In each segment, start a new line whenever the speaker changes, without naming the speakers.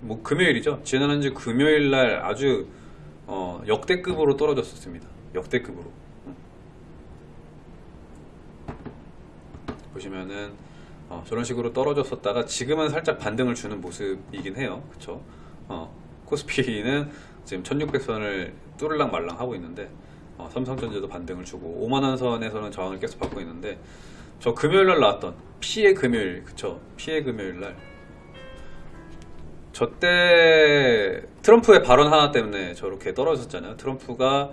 뭐 금요일이죠. 지난 한주 금요일 날 아주 어, 역대급으로 떨어졌었습니다. 역대급으로. 음. 보시면은 어, 저런 식으로 떨어졌었다가 지금은 살짝 반등을 주는 모습이긴 해요. 그쵸? 어, 코스피는 지금 1600선을 뚫을랑 말랑 하고 있는데 어, 삼성전자도 반등을 주고 5만원 선에서는 저항을 계속 받고 있는데 저 금요일 날 나왔던 피해 금요일 그쵸? 피해 금요일 날 저 때 트럼프의 발언 하나 때문에 저렇게 떨어졌잖아요. 트럼프가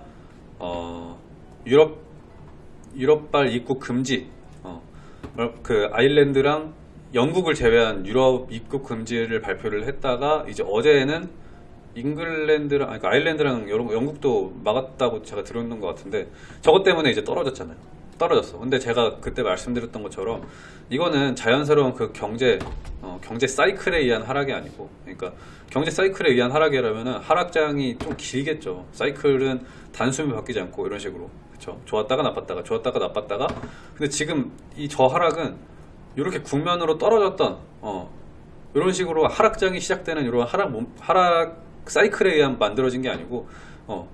어, 유럽 유럽발 입국 금지, 어, 그 아일랜드랑 영국을 제외한 유럽 입국 금지를 발표를 했다가 이제 어제는 잉글랜드랑 아니, 그 아일랜드랑 영국도 막았다고 제가 들었는 것 같은데 저것 때문에 이제 떨어졌잖아요. 떨어졌어. 근데 제가 그때 말씀드렸던 것처럼 이거는 자연스러운 그 경제 어, 경제 사이클에 의한 하락이 아니고 그러니까 경제 사이클에 의한 하락이라면은 하락장이 좀 길겠죠. 사이클은 단숨에 바뀌지 않고 이런 식으로 그렇죠. 좋았다가 나빴다가 좋았다가 나빴다가 근데 지금 이 저 하락은 이렇게 국면으로 떨어졌던 어, 이런 식으로 하락장이 시작되는 이런 하락 몸- 하락 사이클에 의한 만들어진 게 아니고 어,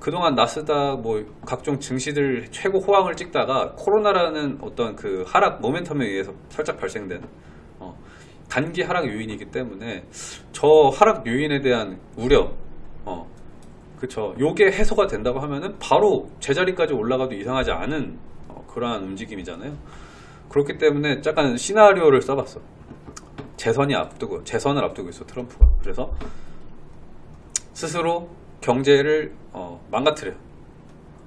그동안 나스닥 뭐 각종 증시들 최고 호황을 찍다가 코로나라는 어떤 그 하락 모멘텀에 의해서 살짝 발생된 어, 단기 하락 요인이기 때문에 저 하락 요인에 대한 우려 어, 그쵸. 요게 해소가 된다고 하면은 바로 제자리까지 올라가도 이상하지 않은 어, 그러한 움직임이잖아요. 그렇기 때문에 약간 시나리오를 써봤어. 재선이 앞두고 재선을 앞두고 있어 트럼프가. 그래서 스스로 경제를 어, 망가뜨려.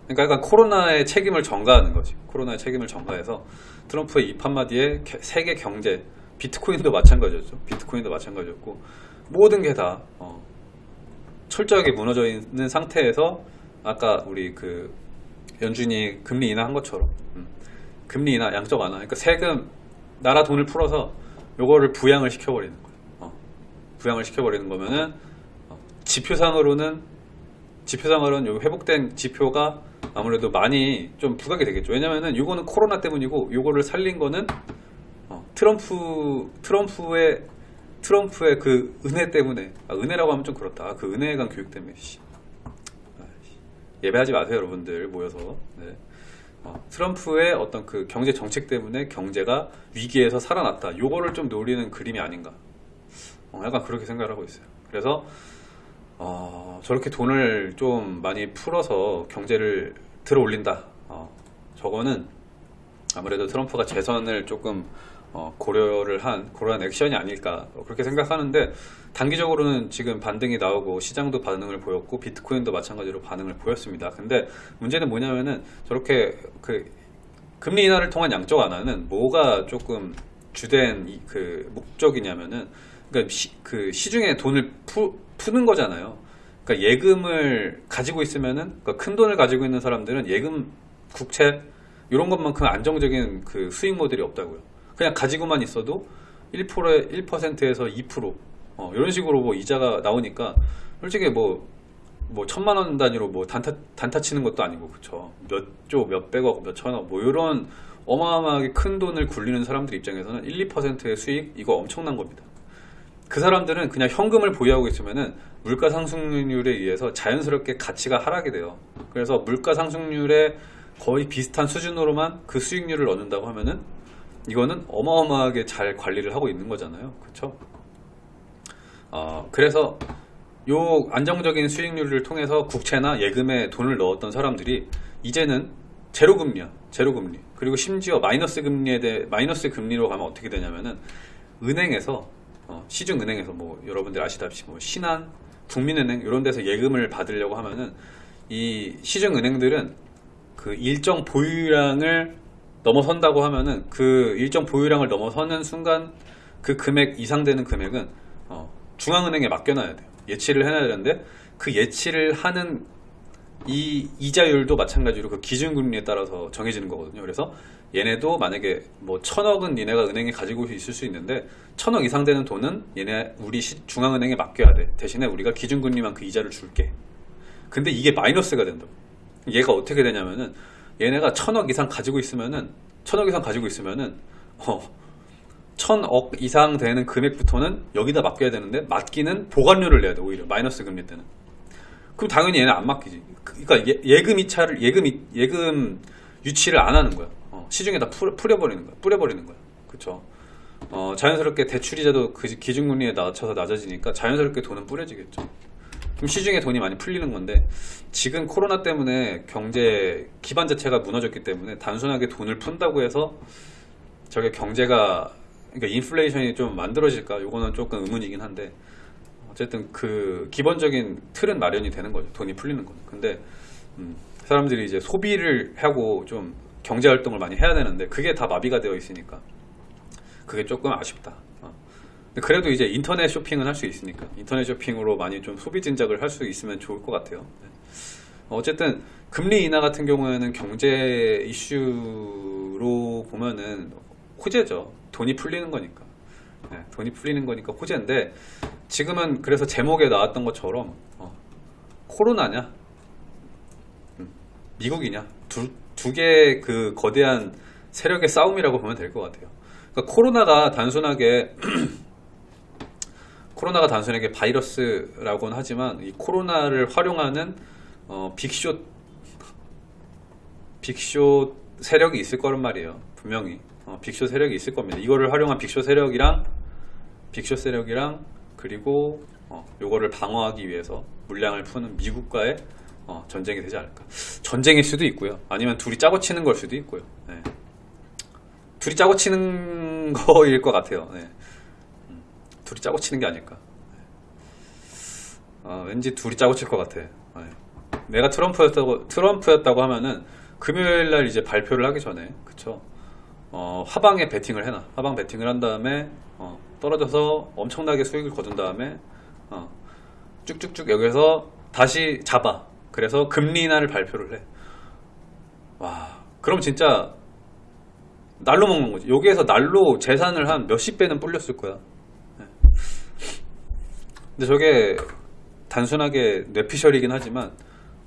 그러니까 약간 코로나의 책임을 전가하는 거지. 코로나의 책임을 전가해서 트럼프의 입 한마디에 게- 세계 경제, 비트코인도 마찬가지였죠. 비트코인도 마찬가지였고 모든 게다 어, 철저하게 무너져 있는 상태에서 아까 우리 그 연준이 금리 인하한 것처럼 음, 금리 인하, 양적 완화. 그러니까 세금 나라 돈을 풀어서 요거를 부양을 시켜버리는 거예요. 어, 부양을 시켜버리는 거면은 어, 지표상으로는 지표상으로는 요 회복된 지표가 아무래도 많이 좀 부각이 되겠죠. 왜냐면은 요거는 코로나 때문이고 요거를 살린 거는 어, 트럼프 트럼프의 트럼프의 그 은혜 때문에 아, 은혜라고 하면 좀 그렇다. 아, 그 은혜에 관한 교육 때문에 씨. 아이씨. 예배하지 마세요, 여러분들 모여서. 네. 어, 트럼프의 어떤 그 경제 정책 때문에 경제가 위기에서 살아났다. 요거를 좀 노리는 그림이 아닌가. 어, 약간 그렇게 생각을 하고 있어요. 그래서 어, 저렇게 돈을 좀 많이 풀어서 경제를 들어 올린다. 어, 저거는 아무래도 트럼프가 재선을 조금 어, 고려를 한 그러한 액션이 아닐까 어, 그렇게 생각하는데 단기적으로는 지금 반등이 나오고 시장도 반응을 보였고 비트코인도 마찬가지로 반응을 보였습니다. 근데 문제는 뭐냐면은 저렇게 그 금리 인하를 통한 양적 완화는 뭐가 조금 주된 이- 그 목적이냐면은 그러니까 시, 그 시중에 돈을 푸, 푸는 거잖아요. 그러니까 예금을 가지고 있으면은 그러니까 큰 돈을 가지고 있는 사람들은 예금, 국채 이런 것만큼 안정적인 그 수익 모델이 없다고요. 그냥 가지고만 있어도 1%에 1%에서 2% 어, 이런 식으로 뭐 이자가 나오니까 솔직히 뭐뭐 천만 원 단위로 뭐 단타 단타 치는 것도 아니고 그쵸 몇조 몇백억 몇천억 뭐 이런 어마어마하게 큰 돈을 굴리는 사람들 입장에서는 1, 2%의 수익 이거 엄청난 겁니다. 그 사람들은 그냥 현금을 보유하고 있으면은 물가 상승률에 의해서 자연스럽게 가치가 하락이 돼요. 그래서 물가 상승률에 거의 비슷한 수준으로만 그 수익률을 얻는다고 하면은 이거는 어마어마하게 잘 관리를 하고 있는 거잖아요. 그렇죠? 어, 그래서 요 안정적인 수익률을 통해서 국채나 예금에 돈을 넣었던 사람들이 이제는 제로 금리야. 제로 금리. 그리고 심지어 마이너스 금리에 대해 마이너스 금리로 가면 어떻게 되냐면은 은행에서 어, 시중 은행에서 뭐 여러분들 아시다시피 뭐 신한, 국민은행 이런 데서 예금을 받으려고 하면은 이 시중 은행들은 그 일정 보유량을 넘어선다고 하면은 그 일정 보유량을 넘어서는 순간 그 금액 이상 되는 금액은 어, 중앙은행에 맡겨놔야 돼요. 예치를 해놔야 되는데 그 예치를 하는 이 이자율도 마찬가지로 그 기준금리에 따라서 정해지는 거거든요. 그래서 얘네도 만약에 뭐 천억은 니네가 은행에 가지고 있을 수 있는데 천억 이상 되는 돈은 얘네 우리 시- 중앙은행에 맡겨야 돼. 대신에 우리가 기준금리만 그 이자를 줄게. 근데 이게 마이너스가 된다. 얘가 어떻게 되냐면은 얘네가 천억 이상 가지고 있으면은 천억 이상 가지고 있으면은 어 천억 이상 되는 금액부터는 여기다 맡겨야 되는데 맡기는 보관료를 내야 돼 오히려 마이너스 금리 때는 그럼 당연히 얘는 안 맡기지. 그러니까 예, 예금 이차를 예금 이- 예금 유치를 안 하는 거야. 어, 시중에다 풀, 뿌려버리는 거야. 뿌려버리는 거야. 그쵸? 어, 자연스럽게 대출이자도 그 기준금리에 낮춰서 낮아지니까 자연스럽게 돈은 뿌려지겠죠. 그럼 시중에 돈이 많이 풀리는 건데 지금 코로나 때문에 경제 기반 자체가 무너졌기 때문에 단순하게 돈을 푼다고 해서 저게 경제가 그러니까 인플레이션이 좀 만들어질까? 요거는 조금 의문이긴 한데 어쨌든 그 기본적인 틀은 마련이 되는 거죠 돈이 풀리는 거는 근데 음, 사람들이 이제 소비를 하고 좀 경제 활동을 많이 해야 되는데 그게 다 마비가 되어 있으니까 그게 조금 아쉽다 어. 그래도 이제 인터넷 쇼핑은 할 수 있으니까 인터넷 쇼핑으로 많이 좀 소비 진작을 할 수 있으면 좋을 것 같아요 네. 어쨌든 금리 인하 같은 경우에는 경제 이슈로 보면은 호재죠. 돈이 풀리는 거니까. 네, 돈이 풀리는 거니까 호재인데 지금은 그래서 제목에 나왔던 것처럼 어, 코로나냐, 음, 미국이냐 두개그 거대한 세력의 싸움이라고 보면 될 것 같아요. 그러니까 코로나가 단순하게 코로나가 단순하게 바이러스라고는 하지만 이 코로나를 활용하는 어, 빅쇼 빅쇼 세력이 있을 거란 말이에요. 분명히 어, 빅쇼 세력이 있을 겁니다. 이거를 활용한 빅쇼 세력이랑 빅쇼 세력이랑 그리고 어, 요거를 방어하기 위해서 물량을 푸는 미국과의 어, 전쟁이 되지 않을까. 전쟁일 수도 있고요. 아니면 둘이 짜고 치는 걸 수도 있고요. 네. 둘이 짜고 치는 거일 것 같아요. 네. 음, 둘이 짜고 치는 게 아닐까. 어, 왠지 둘이 짜고 칠 것 같아. 네. 내가 트럼프였다고 트럼프였다고 하면은 금요일 날 이제 발표를 하기 전에 그쵸 어, 하방에 베팅을 해놔. 하방 베팅을 한 다음에 어, 떨어져서 엄청나게 수익을 거둔 다음에 어, 쭉쭉쭉 여기서 다시 잡아. 그래서 금리 인하를 발표를 해 와 그럼 진짜 날로 먹는 거지. 여기에서 날로 재산을 한 몇십 배는 불렸을 거야. 네. 근데 저게 단순하게 뇌피셜이긴 하지만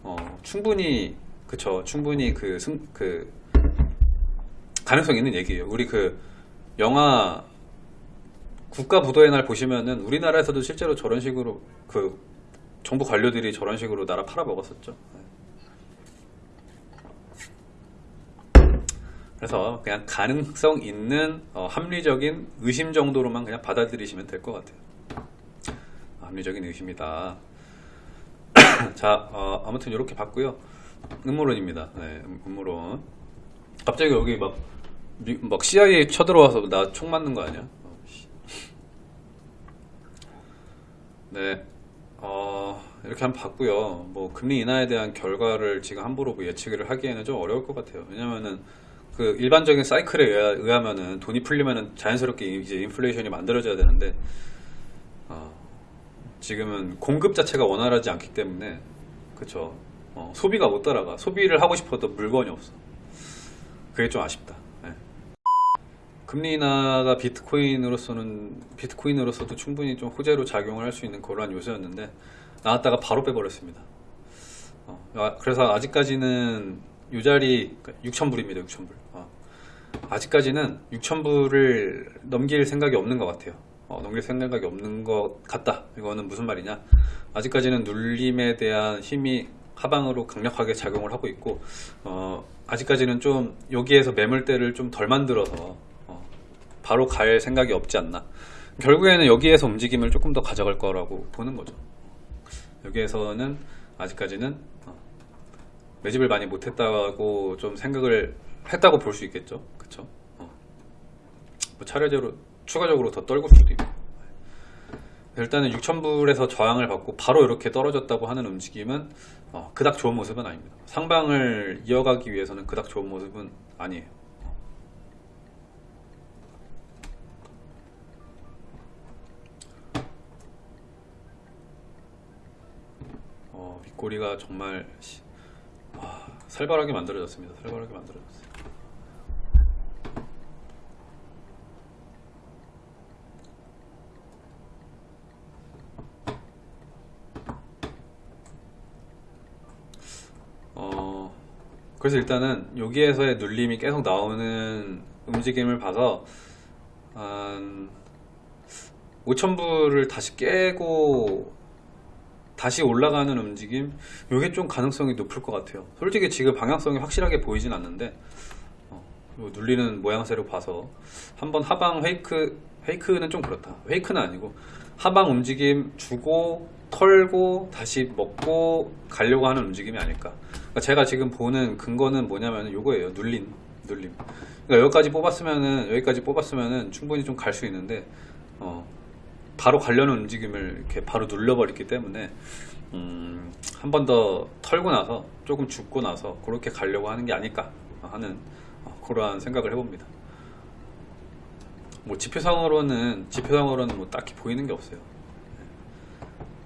어, 충분히 그쵸. 충분히 그, 승, 그 가능성 있는 얘기예요. 우리 그 영화 국가 부도의 날 보시면은 우리나라에서도 실제로 저런 식으로 그 정부 관료들이 저런 식으로 나라 팔아먹었었죠. 그래서 그냥 가능성 있는 어, 합리적인 의심 정도로만 그냥 받아들이시면 될 것 같아요. 합리적인 의심이다. 자, 어, 아무튼 이렇게 봤고요. 음모론입니다. 네, 음- 음모론. 갑자기 여기 막, 미- 막 CIA 쳐들어와서 나 총 맞는 거 아니야? 어, 씨. 네, 어, 이렇게 한번 봤고요. 뭐 금리 인하에 대한 결과를 지금 함부로 뭐 예측을 하기에는 좀 어려울 것 같아요. 왜냐면은 그 일반적인 사이클에 의하, 의하면은 돈이 풀리면은 자연스럽게 이제 인플레이션이 만들어져야 되는데 어, 지금은 공급 자체가 원활하지 않기 때문에 그쵸 어, 소비가 못 따라가 소비를 하고 싶어도 물건이 없어 그게 좀 아쉽다. 네. 금리 인하가 비트코인으로서는 비트코인으로서도 충분히 좀 호재로 작용을 할 수 있는 그러한 요소였는데 나왔다가 바로 빼버렸습니다. 어, 아, 그래서 아직까지는 이 자리 6,000불입니다 6,000불. 어. 아직까지는 6,000불을 넘길 생각이 없는 것 같아요. 어, 넘길 생각이 없는 것 같다. 이거는 무슨 말이냐? 아직까지는 눌림에 대한 힘이 하방으로 강력하게 작용을 하고 있고 어, 아직까지는 좀 여기에서 매물대를 좀 덜 만들어서 어, 바로 갈 생각이 없지 않나. 결국에는 여기에서 움직임을 조금 더 가져갈 거라고 보는 거죠. 여기에서는 아직까지는 어, 매집을 많이 못했다고 좀 생각을 했다고 볼 수 있겠죠. 그쵸? 어. 뭐 차례대로 추가적으로 더 떨굴 수도 있고 일단은 6,000불에서 저항을 받고 바로 이렇게 떨어졌다고 하는 움직임은 어, 그닥 좋은 모습은 아닙니다. 상방을 이어가기 위해서는 그닥 좋은 모습은 아니에요. 어, 윗꼬리가 정말 시- 와, 살벌하게 만들어졌습니다. 살벌하게 만들어졌어요. 어, 그래서 일단은 여기에서의 눌림이 계속 나오는 움직임을 봐서 한 5,000불을 다시 깨고 다시 올라가는 움직임 이게 좀 가능성이 높을 것 같아요. 솔직히 지금 방향성이 확실하게 보이진 않는데 어, 요 눌리는 모양새로 봐서 한번 하방 페이크 페이크는 좀 그렇다. 페이크는 아니고 하방 움직임 주고 털고 다시 먹고 가려고 하는 움직임이 아닐까 그러니까 제가 지금 보는 근거는 뭐냐면 요거예요 눌림 눌림 그러니까 여기까지 뽑았으면은 여기까지 뽑았으면은 충분히 좀 갈 수 있는데 어, 바로 가려는 움직임을 이렇게 바로 눌러버렸기 때문에 음, 한 번 더 털고 나서 조금 죽고 나서 그렇게 가려고 하는 게 아닐까 하는 어, 그러한 생각을 해봅니다. 뭐 지표상으로는 지표상으로는 뭐 딱히 보이는 게 없어요.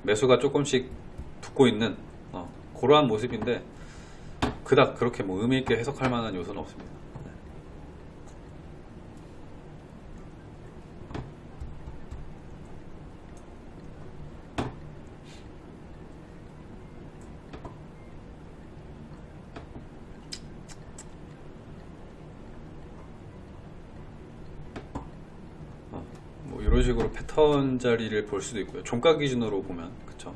매수가 조금씩 붙고 있는 어, 그러한 모습인데 그닥 그렇게 뭐 의미 있게 해석할 만한 요소는 없습니다. 어, 뭐 이런 식으로 패턴 자리를 볼 수도 있고요. 종가 기준으로 보면 그쵸?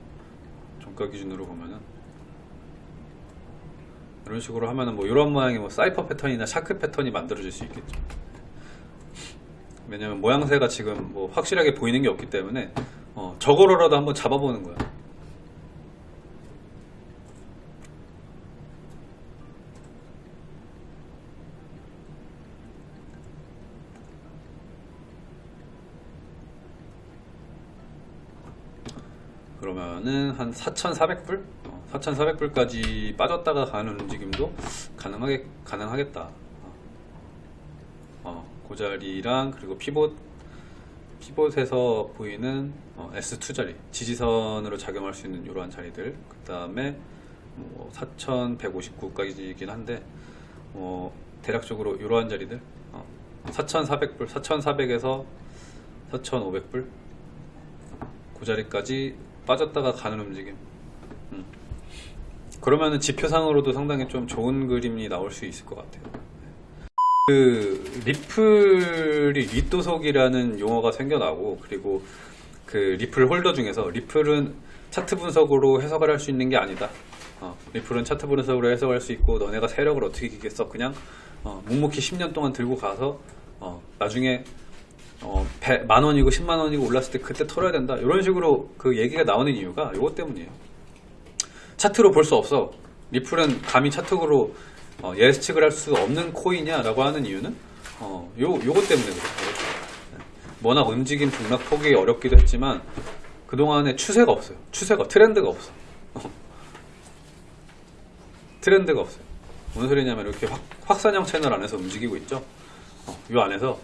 종가 기준으로 보면은 이런 식으로 하면은 뭐 이런 모양의 뭐 cypher 패턴이나 shark 패턴이 만들어질 수 있겠죠. 왜냐면 모양새가 지금 뭐 확실하게 보이는 게 없기 때문에 어, 저거로라도 한번 잡아보는 거야. 그러면은 한 4,400불? 어, 4,400불까지 빠졌다가 가는 움직임도 가능하게, 가능하겠다. 어, 어, 그 자리랑 그리고 피봇, 피봇에서 보이는 어, S2 자리, 지지선으로 작용할 수 있는 이러한 자리들. 그 다음에 뭐 4,159까지이긴 한데, 어, 대략적으로 이러한 자리들. 어, 4,400불, 4,400에서 4,500불. 그 자리까지 빠졌다가 가는 움직임. 음. 그러면은 지표상으로도 상당히 좀 좋은 그림이 나올 수 있을 것 같아요. 그 리플이 리또속이라는 용어가 생겨나고 그리고 그 리플 홀더 중에서 리플은 차트 분석으로 해석을 할 수 있는 게 아니다. 어, 리플은 차트 분석으로 해석할 수 있고 너네가 세력을 어떻게 이기겠어? 그냥 어, 묵묵히 10년 동안 들고 가서 어, 나중에 어, 배- 만 원이고 10만 원이고 올랐을 때 그때 털어야 된다. 이런 식으로 그 얘기가 나오는 이유가 이것 때문이에요. 차트로 볼 수 없어. 리플은 감히 차트로 어, 예측을 할 수 없는 코인이냐라고 하는 이유는 어, 요 요것 때문에 그래요. 워낙 움직임 등락 포기 어렵기도 했지만 그 동안에 추세가 없어요. 추세가 트렌드가 없어. 트렌드가 없어요. 무슨 소리냐면 이렇게 확, 확산형 채널 안에서 움직이고 있죠. 어, 이 안에서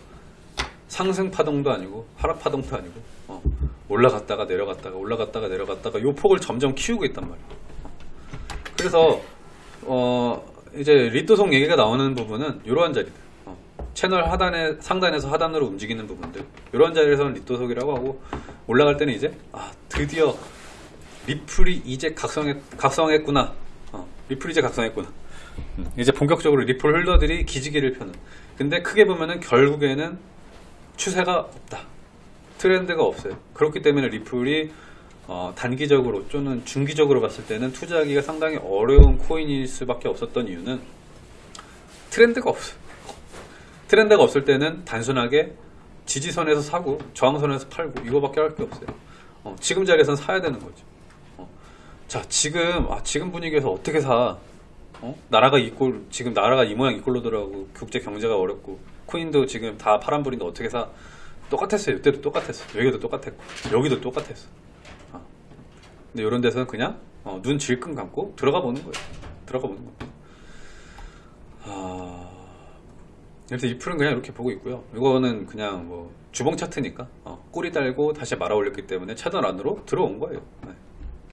상승 파동도 아니고 하락 파동도 아니고 어, 올라갔다가 내려갔다가 올라갔다가 내려갔다가 요 폭을 점점 키우고 있단 말이에요. 어. 그래서 어, 이제 리도송 얘기가 나오는 부분은 이러한 자리들 어, 채널 하단에 상단에서 하단으로 움직이는 부분들 이러한 자리에서는 리도속이라고 하고 올라갈 때는 이제 아 드디어 리플이 이제 각성했, 각성했구나 어, 리플이 이제 각성했구나 음, 이제 본격적으로 리플 홀더들이 기지개를 펴는 근데 크게 보면은 결국에는 추세가 없다. 트렌드가 없어요. 그렇기 때문에 리플이 어, 단기적으로 또는 중기적으로 봤을 때는 투자하기가 상당히 어려운 코인일 수밖에 없었던 이유는 트렌드가 없어요. 트렌드가 없을 때는 단순하게 지지선에서 사고 저항선에서 팔고 이거밖에 할 게 없어요. 어, 지금 자리에선 사야 되는 거죠. 어, 자 지금 아, 지금 분위기에서 어떻게 사? 어? 나라가 이꼴 지금 나라가 이 모양 이 꼴로 더라고 국제 경제가 어렵고 코인도 지금 다 파란불인데 어떻게 사 똑같았어요 이때도 똑같았어 여기도 똑같았고 여기도 똑같았어 어. 근데 이런 데서는 그냥 어, 눈 질끈 감고 들어가 보는 거예요. 들어가 보는 거예요. 아... 그래서 이 풀은 그냥 이렇게 보고 있고요. 이거는 그냥 뭐 주봉 차트니까 어, 꼬리 달고 다시 말아 올렸기 때문에 차단 안으로 들어온 거예요